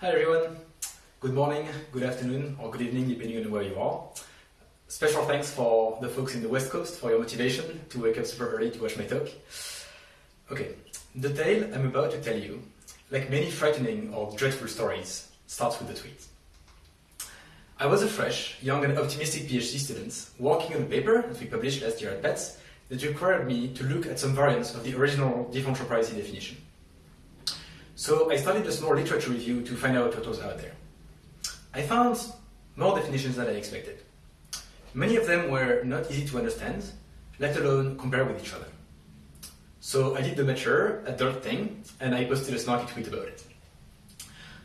Hi everyone. Good morning, good afternoon, or good evening, depending on where you are. Special thanks for the folks in the West Coast for your motivation to wake up super early to watch my talk. Okay, the tale I'm about to tell you, like many frightening or dreadful stories, starts with a tweet. I was a fresh, young and optimistic PhD student working on a paper that we published last year at PETS that required me to look at some variants of the original differential privacy definition. So I started a small literature review to find out what was out there. I found more definitions than I expected. Many of them were not easy to understand, let alone compare with each other. So I did the mature, adult thing, and I posted a snarky tweet about it.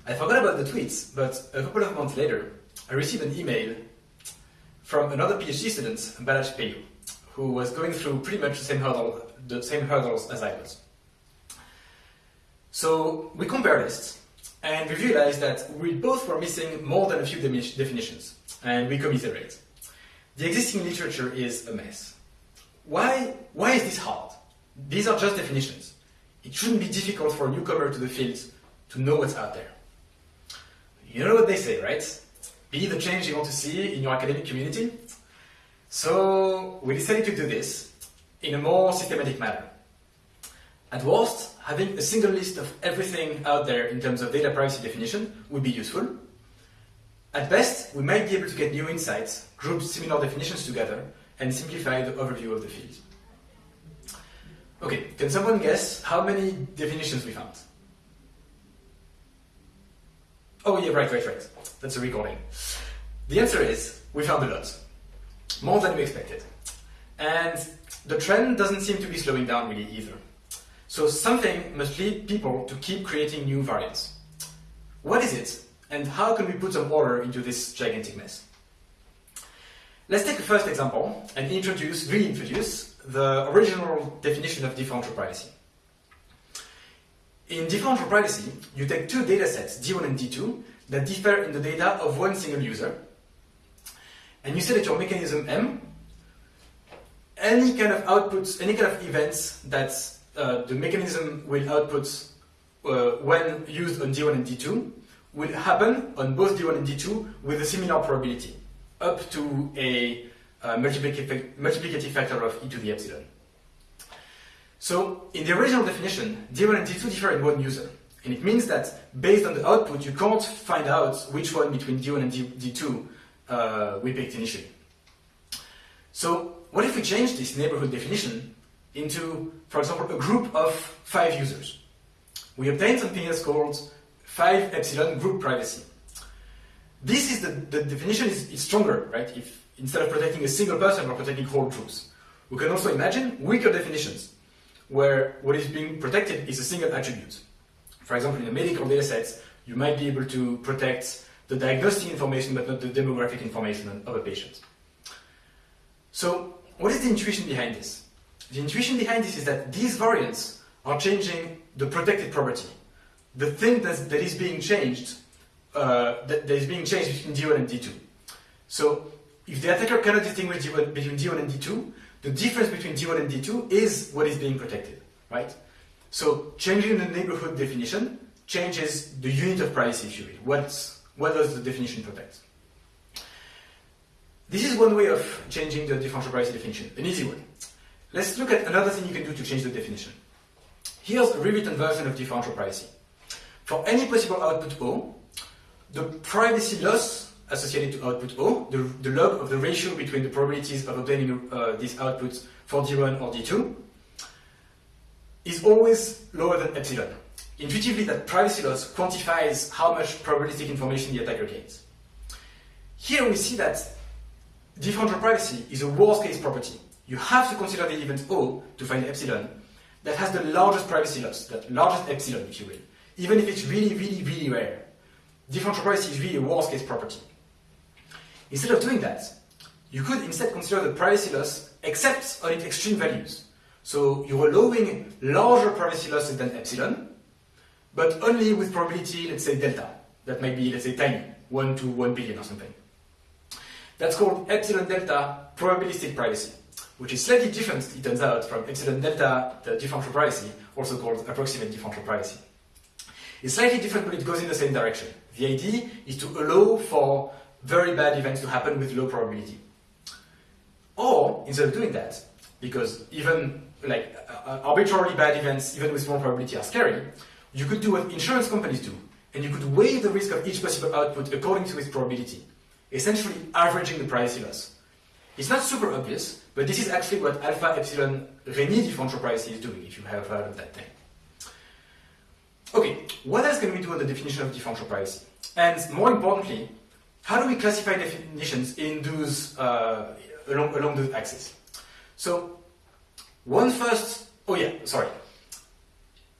I forgot about the tweets, but a couple of months later, I received an email from another PhD student, Balázs Pejó, who was going through pretty much the same, hurdle, the same hurdles as I was. So we compare lists and we realized that we both were missing more than a few definitions, and we commiserate. The existing literature is a mess. Why, why is this hard? These are just definitions. It shouldn't be difficult for a newcomer to the field to know what's out there. You know what they say, right? Be the change you want to see in your academic community. So we decided to do this in a more systematic manner. At worst, having a single list of everything out there in terms of data privacy definition would be useful. At best, we might be able to get new insights, group similar definitions together, and simplify the overview of the field. Okay, can someone guess how many definitions we found? Oh yeah, right, right, right. That's a recording. The answer is, we found a lot. More than we expected. And the trend doesn't seem to be slowing down really either. So something must lead people to keep creating new variants. What is it, and how can we put some order into this gigantic mess? Let's take a first example and introduce, reintroduce, the original definition of differential privacy. In differential privacy, you take two datasets, D1 and D2, that differ in the data of one single user, and you say that your mechanism M, any kind of outputs, any kind of events that uh, the mechanism will output uh, when used on D1 and D2 will happen on both D1 and D2 with a similar probability, up to a uh, multiplicative, multiplicative factor of e to the epsilon. So in the original definition, D1 and D2 differ in one user. And it means that based on the output, you can't find out which one between D1 and D, 2 uh, we picked initially. So what if we change this neighborhood definition into, for example, a group of five users. We obtain something that's called 5 epsilon group privacy. This is the, the definition is, is stronger, right? If instead of protecting a single person, we're protecting whole groups. We can also imagine weaker definitions, where what is being protected is a single attribute. For example, in a medical data set, you might be able to protect the diagnostic information, but not the demographic information of a patient. So, what is the intuition behind this? The intuition behind this is that these variants are changing the protected property. The thing that, that is being changed, uh, that, that is being changed between D1 and D2. So if the attacker cannot distinguish D1, between D1 and D2, the difference between D1 and D2 is what is being protected, right? So changing the neighborhood definition changes the unit of privacy, if you will. What's, what does the definition protect? This is one way of changing the differential privacy definition, an easy one. Let's look at another thing you can do to change the definition. Here's a rewritten version of differential privacy. For any possible output O, the privacy loss associated to output O, the, the log of the ratio between the probabilities of obtaining uh, these outputs for D1 or D2, is always lower than epsilon. Intuitively, that privacy loss quantifies how much probabilistic information the attacker gains. Here we see that differential privacy is a worst case property you have to consider the event O to find epsilon that has the largest privacy loss, that largest epsilon, if you will, even if it's really, really, really rare. Differential privacy is really a worst case property. Instead of doing that, you could instead consider the privacy loss except on its extreme values. So you're allowing larger privacy losses than epsilon, but only with probability, let's say delta. That might be, let's say, tiny, 1 to 1 billion or something. That's called epsilon delta probabilistic privacy which is slightly different, it turns out, from epsilon delta, the differential privacy, also called approximate differential privacy. It's slightly different, but it goes in the same direction. The idea is to allow for very bad events to happen with low probability. Or, instead of doing that, because even like uh, arbitrarily bad events, even with small probability, are scary, you could do what insurance companies do, and you could weigh the risk of each possible output according to its probability, essentially averaging the privacy loss. It's not super obvious, but this is actually what alpha epsilon Rényi differential privacy is doing, if you have heard of that thing. Okay, what else can we do on the definition of differential privacy? And more importantly, how do we classify definitions in those uh, along, along the axis? So, one first, oh yeah, sorry.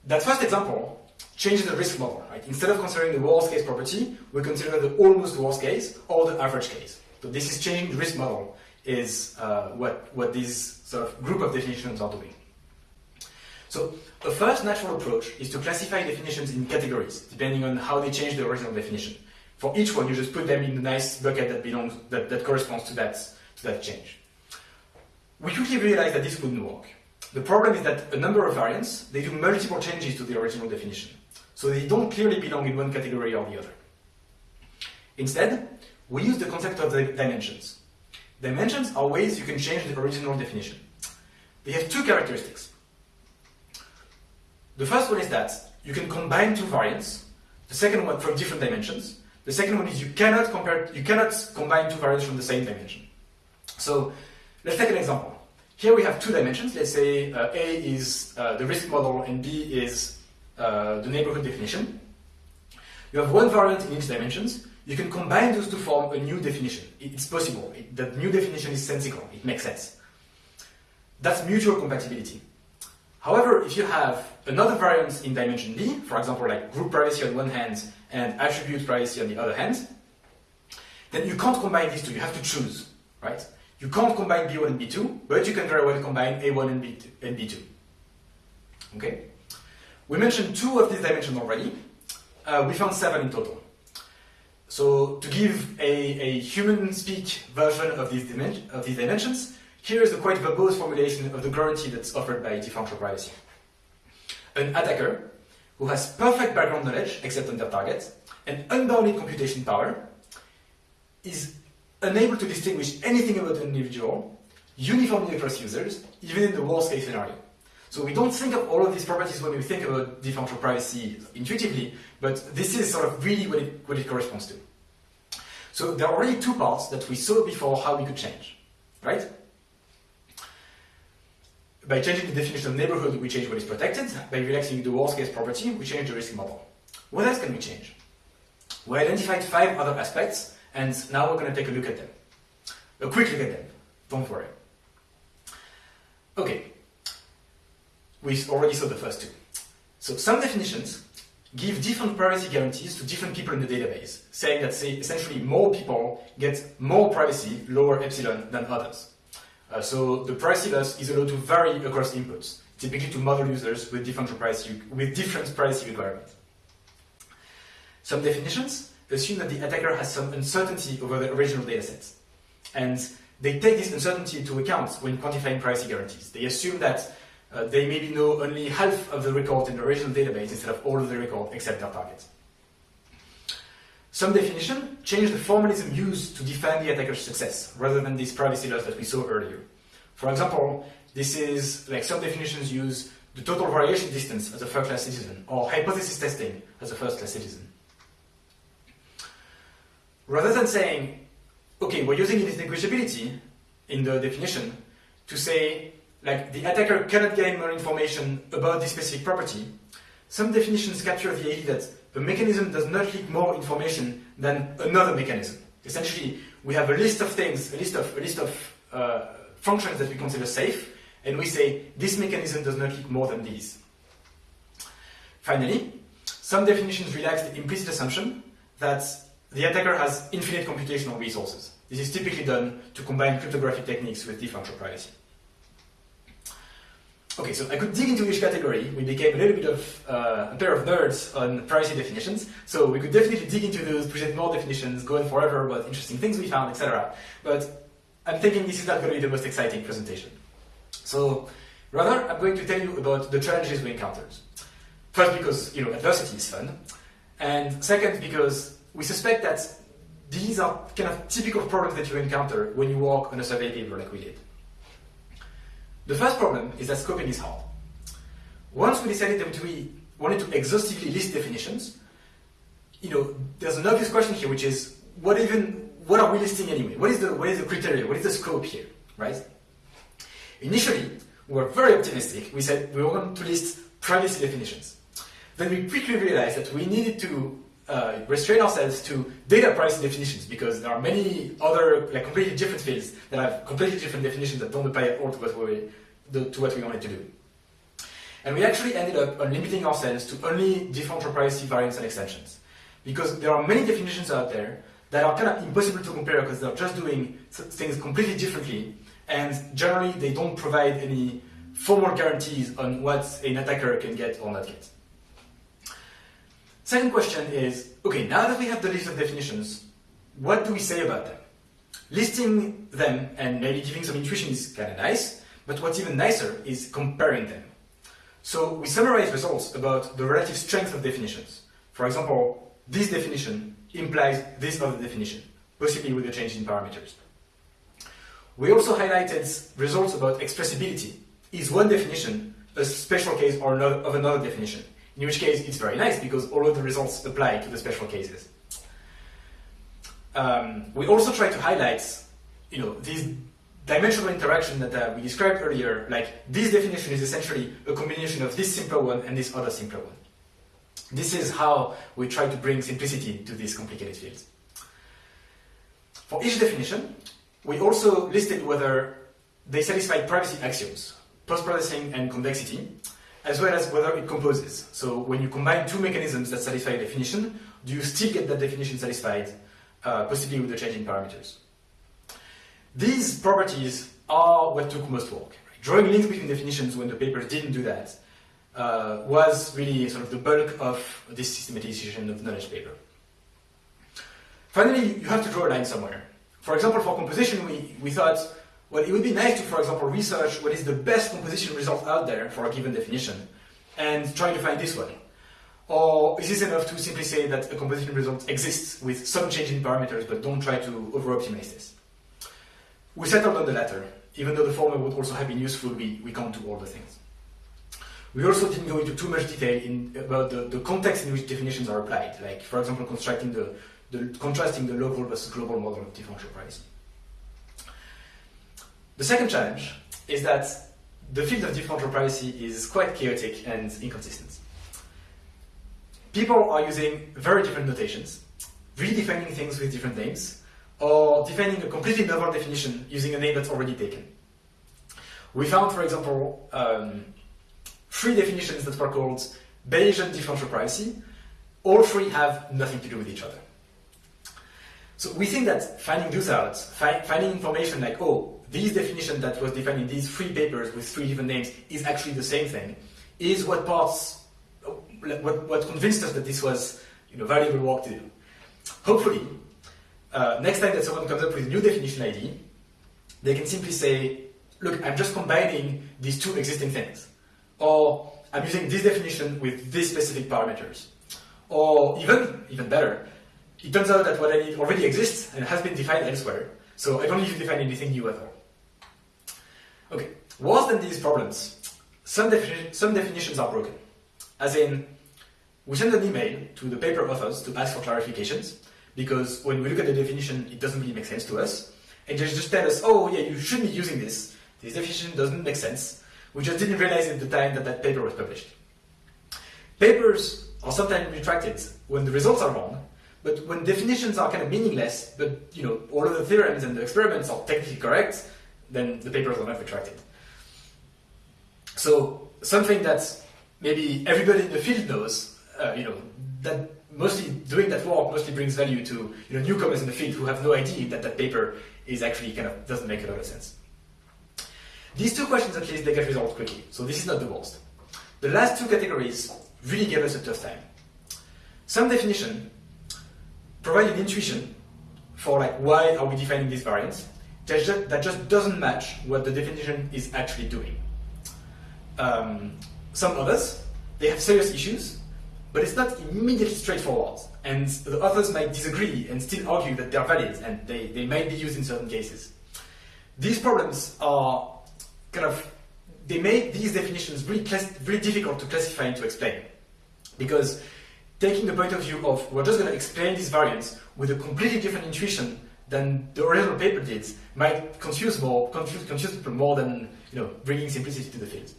That first example changes the risk model, right? Instead of considering the worst case property, we consider the almost worst case or the average case. So this is changing the risk model is uh, what, what these sort of group of definitions are doing. So the first natural approach is to classify definitions in categories, depending on how they change the original definition. For each one, you just put them in the nice bucket that belongs that, that corresponds to that, to that change. We quickly realized that this wouldn't work. The problem is that a number of variants, they do multiple changes to the original definition. So they don't clearly belong in one category or the other. Instead, we use the concept of the dimensions. Dimensions are ways you can change the original definition. They have two characteristics. The first one is that you can combine two variants, the second one from different dimensions. The second one is you cannot compare you cannot combine two variants from the same dimension. So let's take an example. Here we have two dimensions. Let's say uh, A is uh, the risk model and B is uh, the neighborhood definition. You have one variant in each dimensions. You can combine those to form a new definition. It's possible. It, that new definition is sensical. It makes sense. That's mutual compatibility. However, if you have another variance in dimension B, for example, like group privacy on one hand and attribute privacy on the other hand, then you can't combine these two. You have to choose, right? You can't combine B1 and B2, but you can very well combine A1 and B2. And B2. Okay? We mentioned two of these dimensions already. Uh, we found seven in total. So to give a, a human speak version of these, of these dimensions, here is a quite verbose formulation of the guarantee that's offered by differential privacy. An attacker who has perfect background knowledge, except on their target, and unbounded computation power, is unable to distinguish anything about an individual uniformly across users, even in the worst case scenario. So we don't think of all of these properties when we think about differential privacy intuitively, but this is sort of really what it, what it corresponds to. So there are already two parts that we saw before how we could change, right? By changing the definition of neighborhood, we change what is protected. By relaxing the worst case property, we change the risk model. What else can we change? We identified five other aspects, and now we're going to take a look at them. A quick look at them. Don't worry. Okay. We already saw the first two. So some definitions give different privacy guarantees to different people in the database, saying that say, essentially more people get more privacy, lower epsilon, than others. Uh, so the privacy loss is allowed to vary across inputs, typically to model users with different privacy, with different privacy requirements. Some definitions assume that the attacker has some uncertainty over the original datasets. And they take this uncertainty into account when quantifying privacy guarantees. They assume that uh, they maybe know only half of the record in the original database instead of all of the record except their target. Some definition change the formalism used to define the attacker's success, rather than this privacy loss that we saw earlier. For example, this is like some definitions use the total variation distance as a first-class citizen, or hypothesis testing as a first-class citizen. Rather than saying, okay, we're using indistinguishability in the definition to say like the attacker cannot gain more information about this specific property, some definitions capture the idea that a mechanism does not leak more information than another mechanism. Essentially, we have a list of things, a list of, a list of uh, functions that we consider safe, and we say this mechanism does not leak more than these. Finally, some definitions relax the implicit assumption that the attacker has infinite computational resources. This is typically done to combine cryptographic techniques with differential privacy. Okay, so I could dig into each category. We became a little bit of uh, a pair of nerds on privacy definitions. So we could definitely dig into those, present more definitions, go on forever about interesting things we found, etc. But I'm thinking this is not going to be the most exciting presentation. So rather, I'm going to tell you about the challenges we encountered. First, because you know adversity is fun, and second, because we suspect that these are kind of typical problems that you encounter when you work on a survey paper like we did. The first problem is that scoping is hard. Once we decided that we wanted to exhaustively list definitions, you know, there's an obvious question here, which is what even what are we listing anyway? What is the what is the criteria? What is the scope here, right? Initially, we were very optimistic. We said we going to list privacy definitions. Then we quickly realized that we needed to uh, restrain ourselves to data privacy definitions because there are many other like completely different fields that have completely different definitions that don't apply at all to what we to what we wanted to do. And we actually ended up limiting ourselves to only differential privacy variants and extensions because there are many definitions out there that are kind of impossible to compare because they're just doing things completely differently and generally they don't provide any formal guarantees on what an attacker can get or not get. Second question is, okay, now that we have the list of definitions, what do we say about them? Listing them and maybe giving some intuition is kind of nice, but what's even nicer is comparing them. So we summarize results about the relative strength of definitions. For example, this definition implies this other definition, possibly with a change in parameters. We also highlighted results about expressibility. Is one definition a special case or another, of another definition? In which case, it's very nice because all of the results apply to the special cases. Um, we also try to highlight, you know, these dimensional interaction that uh, we described earlier. Like this definition is essentially a combination of this simpler one and this other simpler one. This is how we try to bring simplicity to these complicated fields. For each definition, we also listed whether they satisfy privacy axioms, post-processing and convexity, as well as whether it composes. So when you combine two mechanisms that satisfy a definition, do you still get that definition satisfied, uh, possibly with the change in parameters? These properties are what took most work. Right? Drawing links between definitions when the paper didn't do that uh, was really sort of the bulk of this systematization of knowledge paper. Finally, you have to draw a line somewhere. For example, for composition, we, we thought well, it would be nice to, for example, research what is the best composition result out there for a given definition and try to find this one. Or is this enough to simply say that a composition result exists with some change in parameters, but don't try to over-optimize this? We settled on the latter. Even though the former would also have been useful, we, we can't do all the things. We also didn't go into too much detail in, about the, the context in which definitions are applied, like, for example, constructing the, the, contrasting the local versus global model of differential privacy. The second challenge is that the field of differential privacy is quite chaotic and inconsistent. People are using very different notations, redefining things with different names, or defining a completely novel definition using a name that's already taken. We found, for example, um, three definitions that were called Bayesian differential privacy. All three have nothing to do with each other. So we think that finding those out, fi finding information like, oh, this definition that was defined in these three papers with three different names is actually the same thing, is what parts, what, what convinced us that this was you know, valuable work to do. Hopefully, uh, next time that someone comes up with a new definition ID, they can simply say, look, I'm just combining these two existing things. Or I'm using this definition with these specific parameters. Or even, even better, it turns out that what I need already exists and has been defined elsewhere. So I don't need to define anything new at all. Okay, worse than these problems, some, some definitions are broken. As in, we send an email to the paper authors to ask for clarifications, because when we look at the definition, it doesn't really make sense to us. And they just tell us, oh yeah, you should be using this. This definition doesn't make sense. We just didn't realize at the time that that paper was published. Papers are sometimes retracted when the results are wrong, but when definitions are kind of meaningless, but you know all of the theorems and the experiments are technically correct, then the papers are not retracted. So something that maybe everybody in the field knows, uh, you know, that mostly doing that work mostly brings value to you know newcomers in the field who have no idea that that paper is actually kind of doesn't make a lot of sense. These two questions at least they get resolved quickly, so this is not the worst. The last two categories really gave us a tough time. Some definition provide an intuition for like why are we defining these variants, that just, that just doesn't match what the definition is actually doing. Um, some others they have serious issues, but it's not immediately straightforward. And the authors might disagree and still argue that they're valid and they, they might be used in certain cases. These problems are kind of, they make these definitions really, really difficult to classify and to explain. Because taking the point of view of we're just going to explain these variants with a completely different intuition than the original paper did might confuse more confuse, confuse people more than you know bringing simplicity to the field.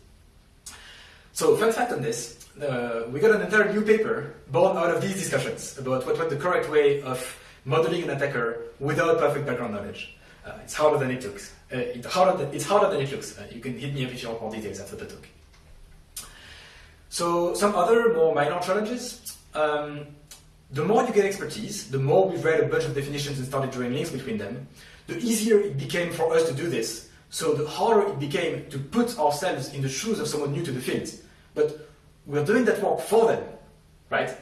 So fun fact on this, uh, we got an entire new paper born out of these discussions about what was the correct way of modeling an attacker without perfect background knowledge. Uh, it's harder than it looks. Uh, it's, harder than, it's harder than it looks. Uh, you can hit me up if you want more details after the talk. So some other more minor challenges. Um, the more you get expertise, the more we've read a bunch of definitions and started drawing links between them, the easier it became for us to do this. So the harder it became to put ourselves in the shoes of someone new to the field. But we're doing that work for them, right?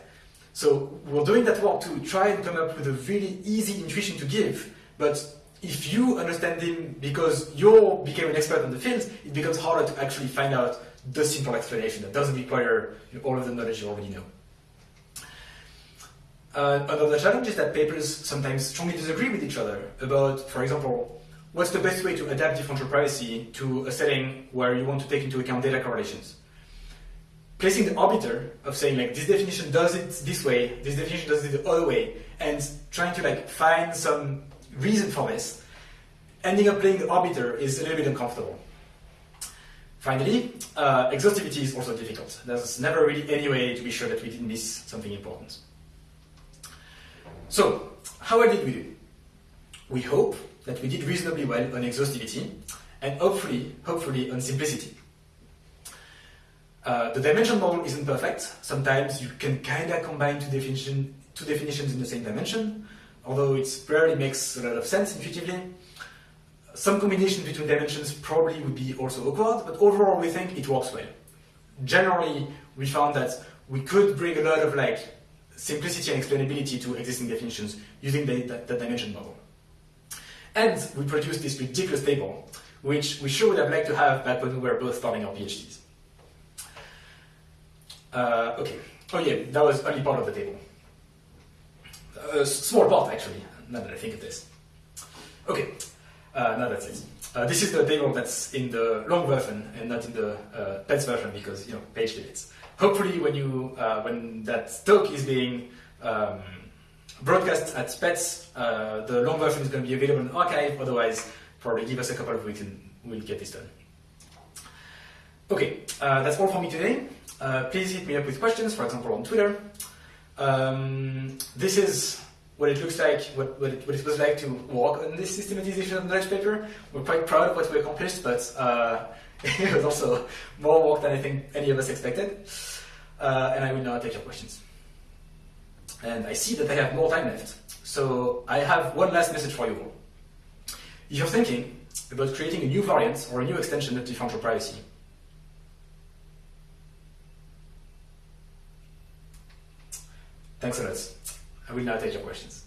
So we're doing that work to try and come up with a really easy intuition to give, but if you understand them because you became an expert in the field, it becomes harder to actually find out the simple explanation that doesn't require all of the knowledge you already know. Uh, another challenge is that papers sometimes strongly disagree with each other about, for example, what's the best way to adapt differential privacy to a setting where you want to take into account data correlations. Placing the arbiter of saying like this definition does it this way, this definition does it the other way, and trying to like find some reason for this, ending up playing the arbiter is a little bit uncomfortable. Finally, uh, exhaustivity is also difficult. There's never really any way to be sure that we didn't miss something important. So, how well did we do? We hope that we did reasonably well on exhaustivity and hopefully, hopefully on simplicity. Uh, the dimension model isn't perfect. Sometimes you can kind of combine two, definition, two definitions in the same dimension, although it rarely makes a lot of sense intuitively. Some combination between dimensions probably would be also awkward, but overall we think it works well. Generally, we found that we could bring a lot of like simplicity and explainability to existing definitions using the, the, the dimension model. And we produced this ridiculous table, which we sure would have liked to have back when we were both starting our PhDs. Uh, okay. Oh yeah, that was only part of the table. A small part, actually, now that I think of this. Okay, uh, now that's it. Uh, this is the table that's in the long version and not in the uh, PETS version because, you know, page limits. Hopefully when you, uh, when that talk is being um, broadcast at PETS, uh, the long version is going to be available in arXiv, otherwise probably give us a couple of weeks and we'll get this done. Okay, uh, that's all for me today. Uh, please hit me up with questions, for example, on Twitter. Um, this is what it looks like, what, what, it, what it was like to work on this systematization of knowledge paper. We're quite proud of what we accomplished, but uh, it was also more work than I think any of us expected. Uh, and I will now take your questions. And I see that I have more time left, so I have one last message for you all. If you're thinking about creating a new variant or a new extension of differential privacy, Thanks a lot. I will now take your questions.